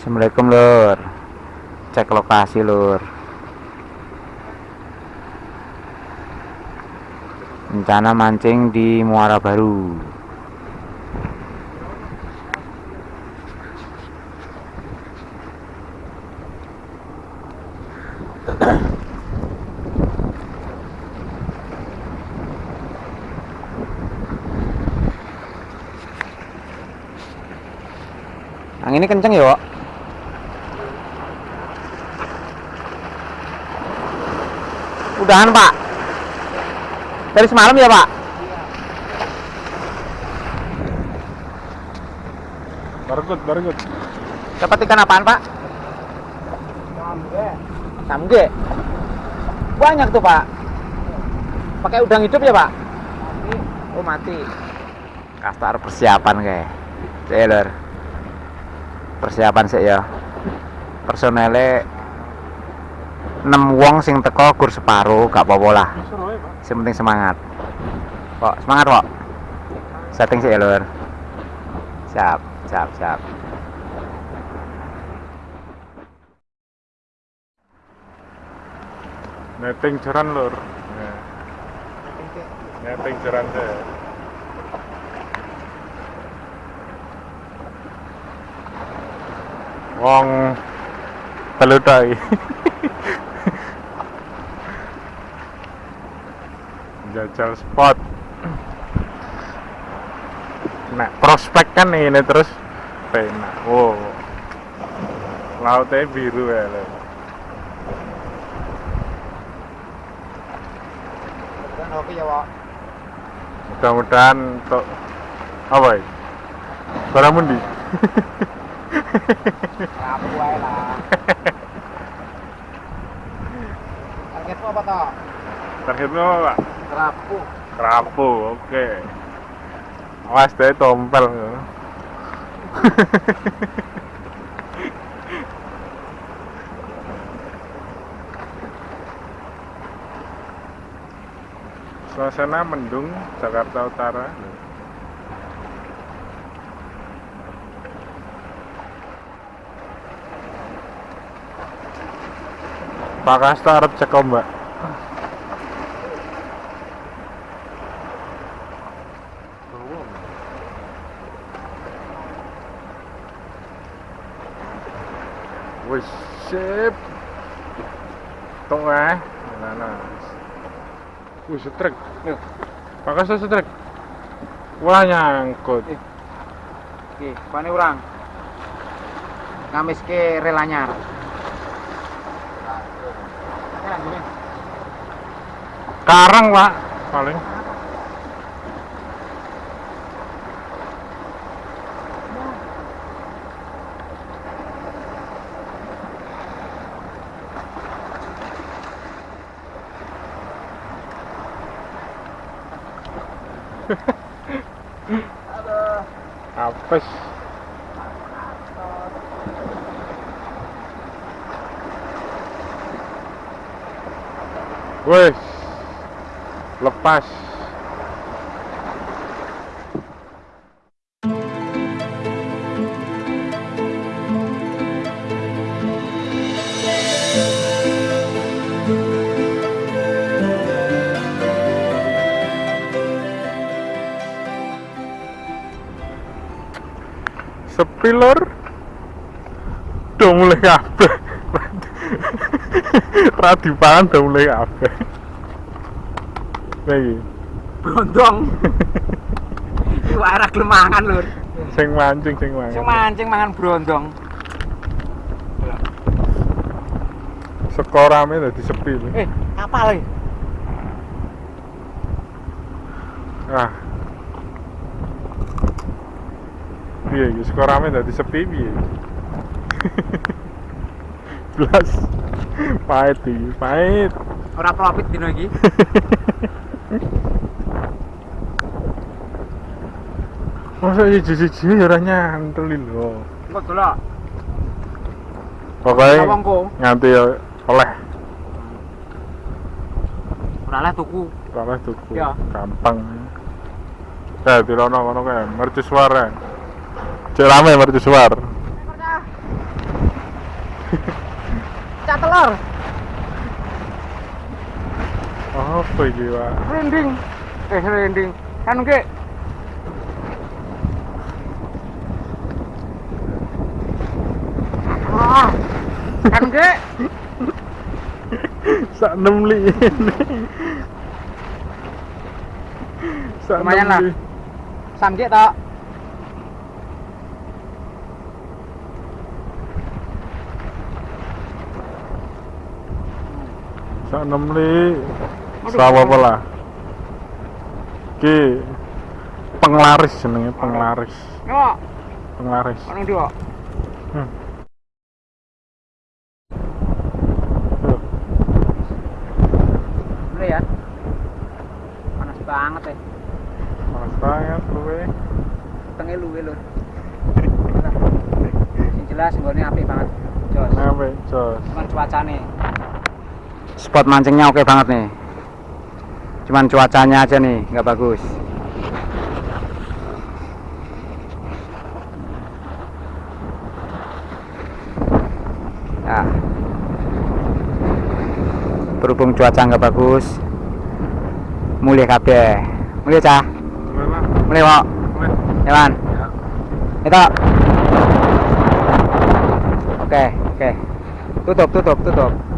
Assalamualaikum lur. Cek lokasi lur. Rencana mancing di Muara Baru. Angin ini kenceng ya, Wak? Udahan, Pak. Dari semalam ya, Pak? Bargut, bargut. Dapat ikan apaan, Pak? Samge. Banyak tuh, Pak. Pakai udang hidup ya, Pak? Oh, mati. Kastar persiapan kayak. Taylor. Persiapan sih ya. Personelnya 6 wong sing teko gur separuh, gak apa-apa lah. Yang penting semangat. Kok semangat, kok. Setting sih ya, Lur. Siap, siap, siap. Netting jeran lur. Nah. Netting jeran deh. Wong teludai. Jajal spot. Nah, prospek kan ini terus penak. Wow. Lautnya biru ya. Pak. mudah-mudahan untuk apa ya barang mundi Rapu lah. Targetmu apa toh? targetmu apa pak Rapu. kerapu oke. Awas deh tompel. Suasana mendung Jakarta Utara. Pak Kasta arep cek ombak Wih, sip. Tung eh. Nah, nah. Wih, setrek. Pak Kasta setrek. Wah, nyangkut. Oke, pane urang. Ngamis ke relanyar. Karang, Pak. Paling. Apes. Wes. Lepas. Sepi lor. Udah mulai kabeh. Ra dipangan udah mulai kabeh. Lagi. Brondong. Iku arah glemangan, Lur. Sing mancing, sing mancing. Sing mancing mangan brondong. Sekorame dadi sepi. Eh, kapal iki. Ah. Piye iki sekorame dadi sepi piye? Blas. Pahit iki, pahit. Ora profit dino iki. Masa siji-siji ya ora nyantol lho. Engko delok. Wongko. nganti ya oleh Ora leh tuku. oleh tuku. Ya. Gampang. Eh, di rono kono kae, mercusuar. ya. Cek rame mercusuar. cak telur. Apa iki, Pak? Rending. Eh, rending. Kan ke? Ah. Kan ke? Sak enam li. Lumayan lah. li. Samjek Sak enam li. Aduh. Sawa apa lah? Ki penglaris jenenge penglaris. Yo, Penglaris. ono ndi kok? Hmm. Ya. Panas banget ya. Panas banget luwe. Tenge luwe lur. Sing jelas nggone apik banget. Jos. Ngape, Jos? Cuman cuacane. Spot mancingnya oke banget nih. Cuman cuacanya aja nih nggak bagus. Nah. Berhubung cuaca nggak bagus, mulai kabeh. Mulai cah, Mulai kok. Ya. Itu. Oke, oke. Tutup, tutup, tutup.